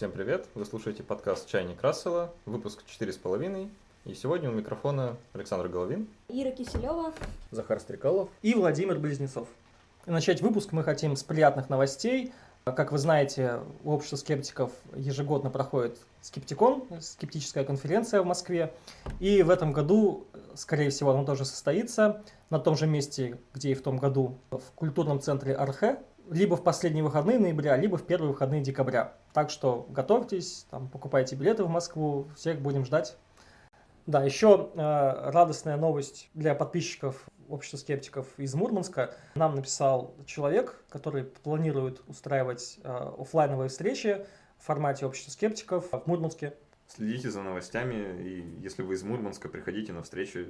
Всем привет! Вы слушаете подкаст «Чайник Рассела», выпуск 4,5. И сегодня у микрофона Александр Головин, Ира Киселева, Захар Стрекалов. и Владимир Близнецов. И начать выпуск мы хотим с приятных новостей. Как вы знаете, у общества скептиков ежегодно проходит Скептикон, скептическая конференция в Москве. И в этом году, скорее всего, она тоже состоится на том же месте, где и в том году, в культурном центре Архе, либо в последние выходные ноября, либо в первые выходные декабря. Так что готовьтесь, там, покупайте билеты в Москву, всех будем ждать. Да, еще э, радостная новость для подписчиков общества скептиков из Мурманска. Нам написал человек, который планирует устраивать э, офлайновые встречи в формате общества скептиков в Мурманске. Следите за новостями, и если вы из Мурманска, приходите на встречу.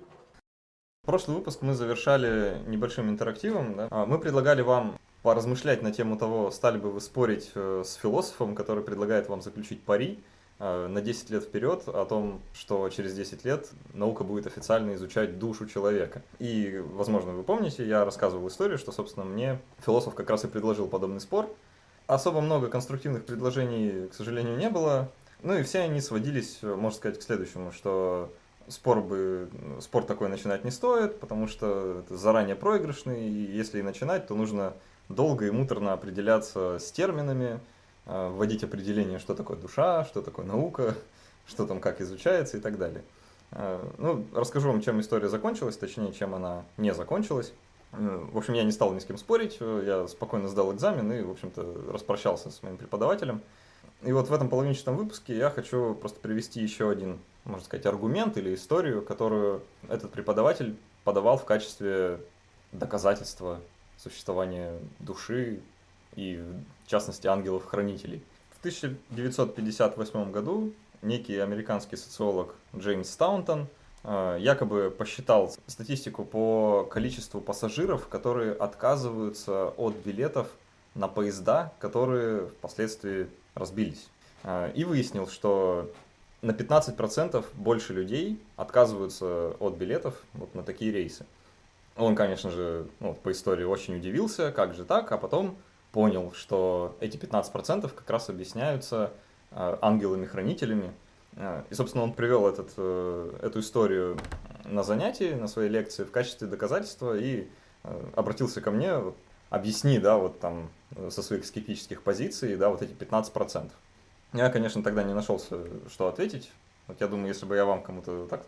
Прошлый выпуск мы завершали небольшим интерактивом. Да? А, Мы предлагали вам поразмышлять на тему того, стали бы вы спорить э, с философом, который предлагает вам заключить пари э, на 10 лет вперед о том, что через 10 лет наука будет официально изучать душу человека. И, возможно, вы помните, я рассказывал историю, что, собственно, мне философ как раз и предложил подобный спор. Особо много конструктивных предложений, к сожалению, не было. Ну и все они сводились, э, можно сказать, к следующему, что спор бы спор такой начинать не стоит, потому что это заранее проигрышный, и если и начинать, то нужно долго и муторно определяться с терминами, э, вводить определение, что такое душа, что такое наука, что там как изучается и так далее. Э, Ну, расскажу вам, чем история закончилась, точнее, чем она не закончилась. Э, В общем, я не стал ни с кем спорить, я спокойно сдал экзамен и, в общем-то, распрощался с моим преподавателем. И вот в этом половинчатом выпуске я хочу просто привести еще один, можно сказать, аргумент или историю, которую этот преподаватель подавал в качестве доказательства существования души и, в частности, ангелов-хранителей. В 1958 году некий американский социолог Джеймс Таунтон э, якобы посчитал статистику по количеству пассажиров, которые отказываются от билетов на поезда, которые впоследствии разбились. Э, И выяснил, что на 15% больше людей отказываются от билетов вот на такие рейсы. Он, конечно же, ну, по истории очень удивился, как же так, а потом понял, что эти 15% как раз объясняются э, ангелами-хранителями. Э, И, собственно, он привел этот, э, эту историю на занятии, на своей лекции в качестве доказательства и обратился ко мне, вот, объясни, да, вот там со своих скептических позиций, да, вот эти 15%. Я, конечно, тогда не нашелся, что ответить. Вот я думаю, если бы я вам кому-то так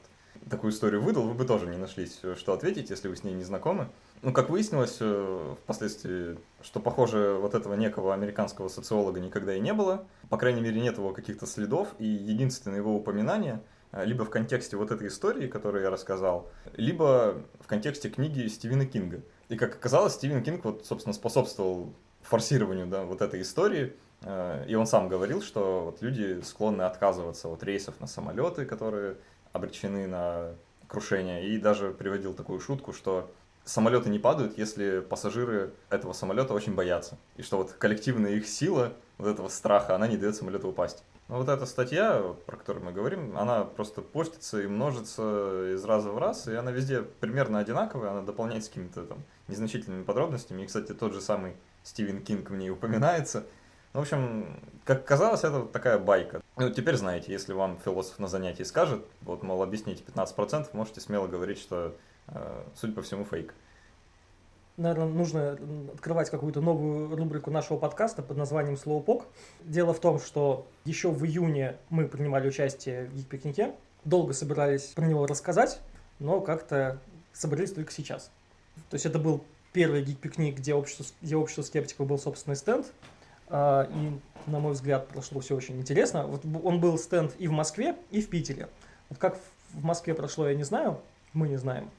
такую историю выдал, вы бы тоже не нашлись, что ответить, если вы с ней не знакомы. Ну, как выяснилось э, впоследствии, что, похоже, вот этого некого американского социолога никогда и не было. По крайней мере, нет его каких-то следов, и единственное его упоминание э, либо в контексте вот этой истории, которую я рассказал, либо в контексте книги Стивена Кинга. И, как оказалось, Стивен Кинг, вот, собственно, способствовал форсированию да, вот этой истории, Э, и он сам говорил, что вот люди склонны отказываться от рейсов на самолеты, которые обречены на крушение, и даже приводил такую шутку, что самолеты не падают, если пассажиры этого самолета очень боятся, и что вот коллективная их сила, вот этого страха, она не дает самолету упасть. Но вот эта статья, про которую мы говорим, она просто постится и множится из раза в раз, и она везде примерно одинаковая, она дополняется какими-то там незначительными подробностями, и, кстати, тот же самый Стивен Кинг в ней упоминается – ну, в общем, как казалось, это вот такая байка. Ну, теперь знаете, если вам философ на занятии скажет, вот, мол, объясните 15%, можете смело говорить, что, э, судя по всему, фейк. Наверное, нужно открывать какую-то новую рубрику нашего подкаста под названием «Слоупок». Дело в том, что еще в июне мы принимали участие в гик-пикнике, долго собирались про него рассказать, но как-то собрались только сейчас. То есть это был первый гик-пикник, где общество, где общество скептиков был собственный стенд, и, на мой взгляд, прошло все очень интересно. Вот он был стенд и в Москве, и в Питере. Вот как в Москве прошло, я не знаю, мы не знаем.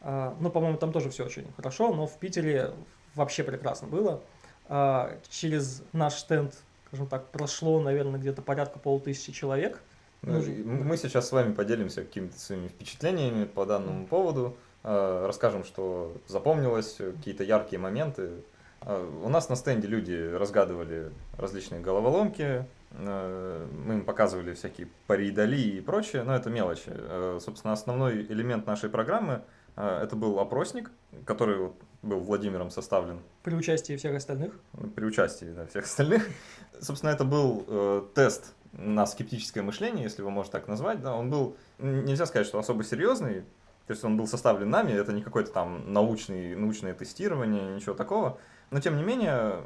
А, Ну, по-моему, там тоже все очень хорошо, но в Питере вообще прекрасно было. А, Через наш стенд, скажем так, прошло, наверное, где-то порядка полутысячи человек. Ну, Ну, Мы сейчас с вами поделимся какими-то своими впечатлениями по данному поводу, расскажем, что запомнилось, какие-то яркие моменты. Э, У нас на стенде люди разгадывали различные головоломки, э, мы им показывали всякие паридали и прочее, но это мелочи. Э, Собственно, основной элемент нашей программы э, это был опросник, который был Владимиром составлен. При участии всех остальных? При участии, да, всех остальных. Собственно, это был э, тест на скептическое мышление, если его можно так назвать. Да, он был, нельзя сказать, что особо серьезный, то есть он был составлен нами, это не какое-то там научный, научное тестирование, ничего такого. Но тем не менее,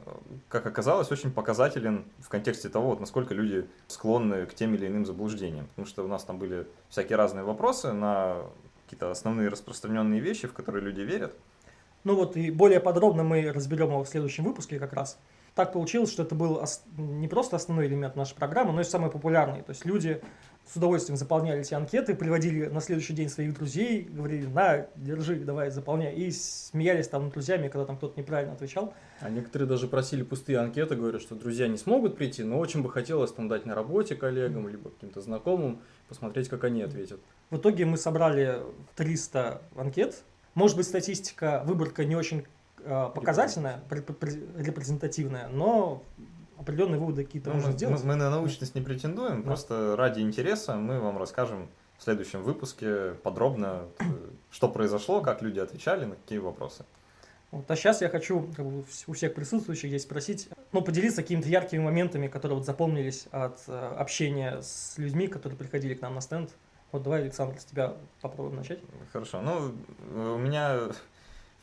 как оказалось, очень показателен в контексте того, вот, насколько люди склонны к тем или иным заблуждениям. Потому что у нас там были всякие разные вопросы на какие-то основные распространенные вещи, в которые люди верят. Ну вот и более подробно мы разберем его в следующем выпуске как раз. Так получилось, что это был не просто основной элемент нашей программы, но и самый популярный. То есть люди с удовольствием заполняли эти анкеты, приводили на следующий день своих друзей, говорили, на, держи, давай, заполняй. И смеялись там над друзьями, когда там кто-то неправильно отвечал. А некоторые даже просили пустые анкеты, говорят, что друзья не смогут прийти, но очень бы хотелось там дать на работе коллегам, либо каким-то знакомым, посмотреть, как они ответят. В итоге мы собрали 300 анкет. Может быть, статистика, выборка не очень показательная, репрезентативная, но определенные выводы какие-то ну, можно сделать. Мы, мы на научность не претендуем, да. просто ради интереса мы вам расскажем в следующем выпуске подробно, э, что произошло, как люди отвечали на какие вопросы. Вот, а сейчас я хочу как бы, у всех присутствующих здесь спросить, ну, поделиться какими-то яркими моментами, которые вот запомнились от э, общения с людьми, которые приходили к нам на стенд. Вот давай, Александр, с тебя попробуем начать. Хорошо. Ну, у меня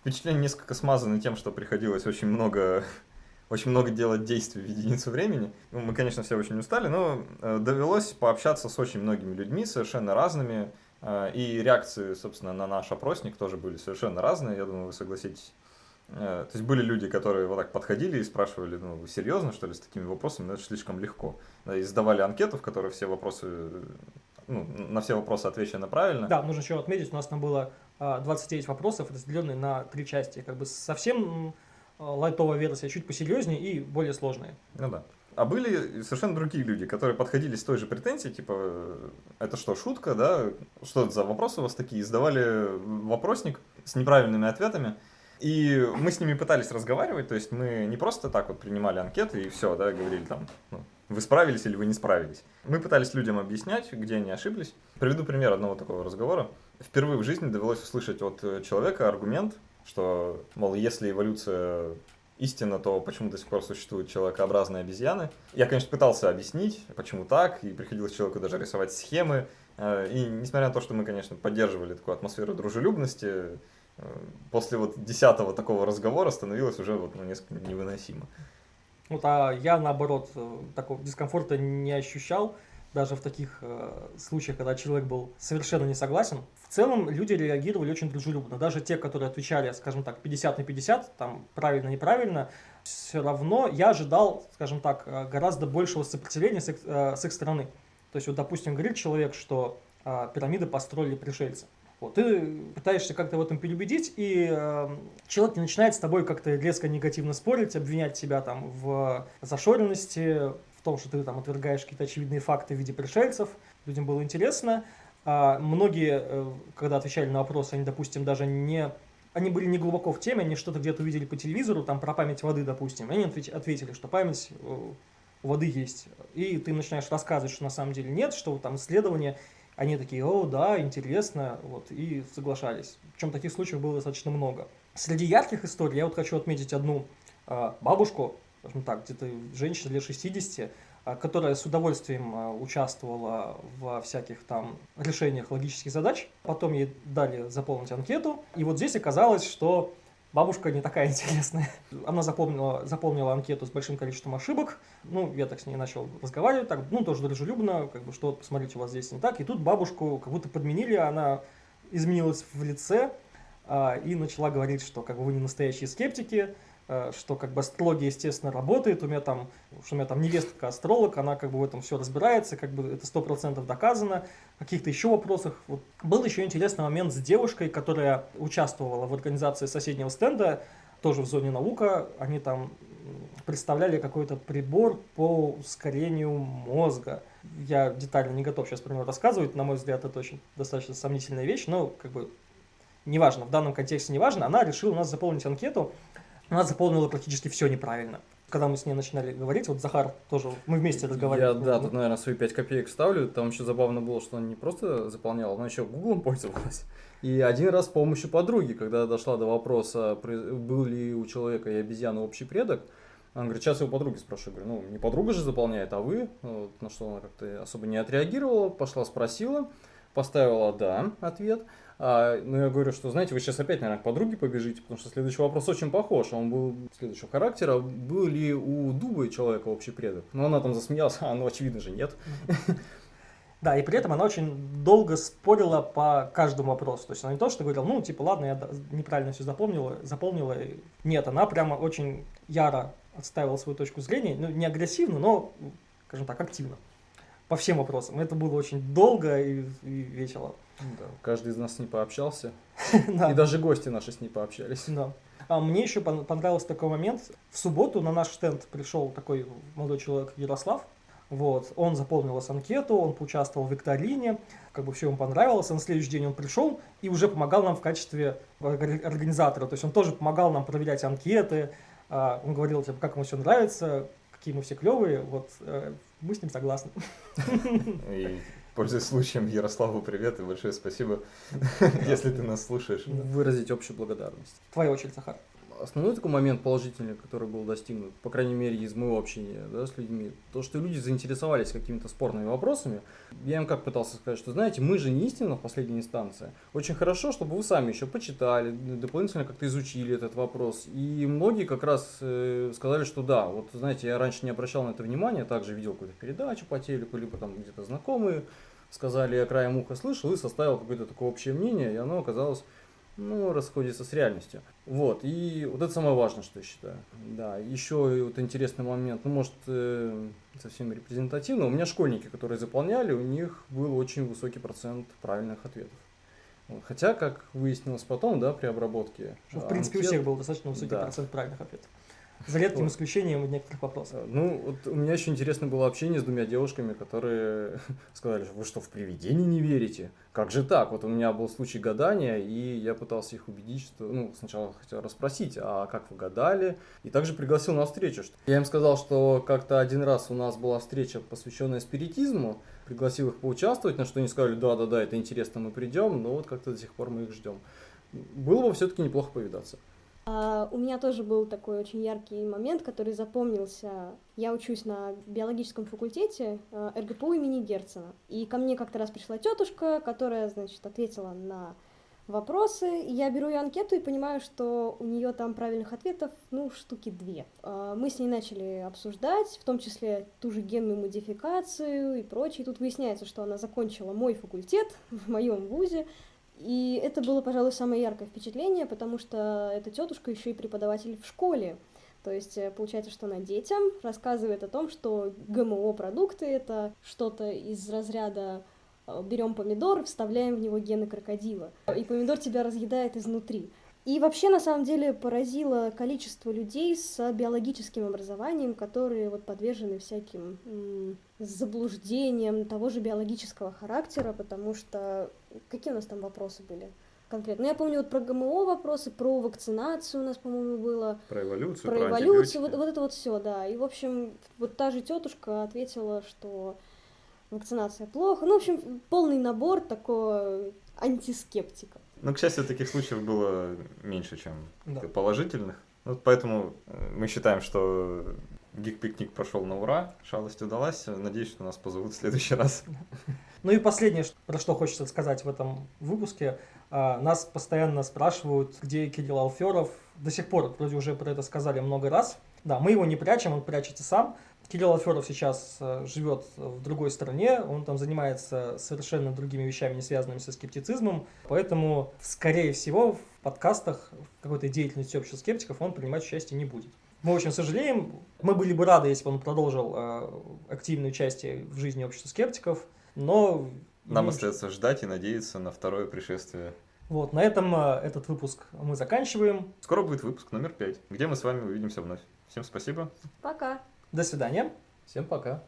впечатление несколько смазано тем, что приходилось очень много очень много делать действий в единицу времени. Ну, мы, конечно, все очень устали, но э, довелось пообщаться с очень многими людьми, совершенно разными, э, и реакции, собственно, на наш опросник тоже были совершенно разные, я думаю, вы согласитесь. Э, то есть были люди, которые вот так подходили и спрашивали, ну, вы серьезно, что ли, с такими вопросами? Ну, это слишком легко. И сдавали анкету, в которой все вопросы, ну, на все вопросы отвечено правильно. Да, нужно еще отметить, у нас там было 29 вопросов, разделенные на три части. Как бы совсем лайтовая версия, чуть посерьезнее и более сложные. Ну да. А были совершенно другие люди, которые подходили с той же претензией, типа, это что, шутка, да? Что это за вопросы у вас такие? Сдавали вопросник с неправильными ответами. И мы с ними пытались разговаривать, то есть мы не просто так вот принимали анкеты и все, да, говорили там, ну, вы справились или вы не справились. Мы пытались людям объяснять, где они ошиблись. Приведу пример одного такого разговора. Впервые в жизни довелось услышать от человека аргумент, что, мол, если эволюция истина, то почему до сих пор существуют человекообразные обезьяны. Я, конечно, пытался объяснить, почему так, и приходилось человеку даже рисовать схемы. Э, и несмотря на то, что мы, конечно, поддерживали такую атмосферу дружелюбности, э, после вот десятого такого разговора становилось уже вот, ну, несколько невыносимо. Вот, а я, наоборот, э, такого дискомфорта не ощущал даже в таких э, случаях, когда человек был совершенно не согласен, в целом люди реагировали очень дружелюбно. Даже те, которые отвечали, скажем так, 50 на 50, там правильно-неправильно, все равно я ожидал, скажем так, э, гораздо большего сопротивления с их, э, с их стороны. То есть, вот, допустим, говорит человек, что э, пирамиды построили пришельцы. Вот, ты пытаешься как-то в этом переубедить, и э, человек не начинает с тобой как-то резко негативно спорить, обвинять тебя там в зашоренности, в том, что ты там отвергаешь какие-то очевидные факты в виде пришельцев, людям было интересно. А многие, э, когда отвечали на вопросы, они, допустим, даже не... Они были не глубоко в теме, они что-то где-то увидели по телевизору, там про память воды, допустим. Они ответили, что память э, воды есть. И ты начинаешь рассказывать, что на самом деле нет, что там исследования, они такие, о, да, интересно, вот, и соглашались. Причем таких случаев было достаточно много. Среди ярких историй я вот хочу отметить одну а, бабушку, скажем так, где-то женщина лет 60, а, которая с удовольствием а, участвовала во всяких там решениях логических задач. Потом ей дали заполнить анкету. И вот здесь оказалось, что бабушка не такая интересная. Она заполнила, заполнила анкету с большим количеством ошибок. Ну, я так с ней начал разговаривать, так, ну, тоже дружелюбно, как бы, что, посмотрите, у вас здесь не так. И тут бабушку как будто подменили, она изменилась в лице а, и начала говорить, что как бы вы не настоящие скептики, что как бы астрология, естественно, работает, у меня там, что у меня там невестка астролог, она как бы в этом все разбирается, как бы это сто процентов доказано. В каких-то еще вопросах. Вот. Был еще интересный момент с девушкой, которая участвовала в организации соседнего стенда, тоже в зоне наука, они там представляли какой-то прибор по ускорению мозга. Я детально не готов сейчас про него рассказывать, на мой взгляд, это очень достаточно сомнительная вещь, но как бы неважно, в данном контексте неважно, она решила у нас заполнить анкету, она заполнила практически все неправильно. Когда мы с ней начинали говорить, вот Захар тоже, мы вместе разговаривали. Я, да, тут, наверное, свои 5 копеек ставлю. Там еще забавно было, что она не просто заполняла, она еще гуглом пользовалась. И один раз с помощью подруги, когда дошла до вопроса, был ли у человека и обезьяны общий предок, она говорит, сейчас я у подруги спрошу. Я говорю, ну, не подруга же заполняет, а вы. Вот, на что она как-то особо не отреагировала, пошла спросила, поставила «да» ответ. А, ну, я говорю, что, знаете, вы сейчас опять, наверное, к подруге побежите, потому что следующий вопрос очень похож. Он был следующего характера. Был ли у Дубы человека общий предок? Ну, она там засмеялась, а, ну, очевидно же, нет. Да, и при этом она очень долго спорила по каждому вопросу. То есть она не то, что говорила, ну, типа, ладно, я неправильно все запомнила, запомнила. Нет, она прямо очень яро отставила свою точку зрения. Ну, не агрессивно, но, скажем так, активно. По всем вопросам. Это было очень долго и, и весело. Да, каждый из нас с ней пообщался. И даже гости наши с ней пообщались. Да. А мне еще пон- понравился такой момент. В субботу на наш стенд пришел такой молодой человек Ярослав. Вот. Он заполнил анкету, он поучаствовал в викторине, как бы все ему понравилось. А на следующий день он пришел и уже помогал нам в качестве орг- организатора. То есть он тоже помогал нам проверять анкеты. А, Он говорил, типа, как ему все нравится, какие мы все клевые. Вот э, мы с ним согласны. И пользуясь случаем, Ярославу привет и большое спасибо, если ты нас слушаешь. Выразить общую благодарность. Твоя очередь, Захар. Основной такой момент положительный, который был достигнут, по крайней мере, из моего общения да, с людьми, то, что люди заинтересовались какими-то спорными вопросами. Я им как пытался сказать, что, знаете, мы же не истина в последней инстанции. Очень хорошо, чтобы вы сами еще почитали, дополнительно как-то изучили этот вопрос. И многие как раз э, сказали, что да, вот, знаете, я раньше не обращал на это внимания, также видел какую-то передачу по телеку, либо там где-то знакомые сказали, я краем уха слышал и составил какое-то такое общее мнение, и оно оказалось ну, расходится с реальностью. Вот, и вот это самое важное, что я считаю. Да, еще и вот интересный момент, ну, может, э, совсем репрезентативно. У меня школьники, которые заполняли, у них был очень высокий процент правильных ответов. Вот, Хотя, как выяснилось потом, да, при обработке. Ну, в принципе, у анкет- всех был достаточно высокий Да. процент правильных ответов. За редким Вот. исключением некоторых вопросов. Ну, вот у меня еще интересно было общение с двумя девушками, которые сказали, что вы что, в привидения не верите? Как же так? Вот у меня был случай гадания, и я пытался их убедить, что, ну, сначала хотел расспросить, а как вы гадали? И также пригласил на встречу. что- Я им сказал, что как-то один раз у нас была встреча, посвященная спиритизму, пригласил их поучаствовать, на что они сказали, да-да-да, это интересно, мы придем, но вот как-то до сих пор мы их ждем. Было бы все-таки неплохо повидаться. А, у меня тоже был такой очень яркий момент, который запомнился. Я учусь на биологическом факультете э, РГПУ имени Герцена. И ко мне как-то раз пришла тетушка, которая, значит, ответила на вопросы. Я беру ее анкету и понимаю, что у нее там правильных ответов, ну, штуки две. А, Мы с ней начали обсуждать, в том числе ту же генную модификацию и прочее. Тут выясняется, что она закончила мой факультет в моем вузе, и это было, пожалуй, самое яркое впечатление, потому что эта тетушка еще и преподаватель в школе. То есть э, получается, что она детям рассказывает о том, что ГМО-продукты это что-то из разряда э, берем помидор, вставляем в него гены крокодила, и помидор тебя разъедает изнутри. И вообще, на самом деле, поразило количество людей с биологическим образованием, которые вот подвержены всяким заблуждениям того же биологического характера, потому что какие у нас там вопросы были конкретно? Ну, я помню вот про ГМО вопросы, про вакцинацию у нас, по-моему, было, Про эволюцию, про про эволюцию, вот, вот это вот все, да. И, в общем, вот та же тетушка ответила, что вакцинация плохо. Ну, в общем, полный набор такого антискептика. Ну, к счастью, таких случаев было меньше, чем Да. положительных. Вот поэтому мы считаем, что гик-пикник прошел на ура, шалость удалась. Надеюсь, что нас позовут в следующий раз. Ну и последнее, про что хочется сказать в этом выпуске. А, Нас постоянно спрашивают, где Кирилл Алферов. До сих пор вроде уже про это сказали много раз. Да, мы его не прячем, он прячется сам. Кирилл Алферов сейчас э, живет в другой стране, он там занимается совершенно другими вещами, не связанными со скептицизмом. Поэтому, скорее всего, в подкастах, в какой-то деятельности общества скептиков он принимать участие не будет. Мы очень сожалеем. Мы были бы рады, если бы он продолжил э, активное участие в жизни общества скептиков, но... Нам ну, остается ждать и надеяться на второе пришествие. Вот, на этом э, этот выпуск мы заканчиваем. Скоро будет выпуск номер пять, где мы с вами увидимся вновь. Всем спасибо. Пока! До свидания. Всем пока.